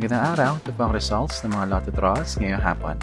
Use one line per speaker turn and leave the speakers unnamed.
Magandang araw, ito po ang results ng mga lotto draws ngayong hapon.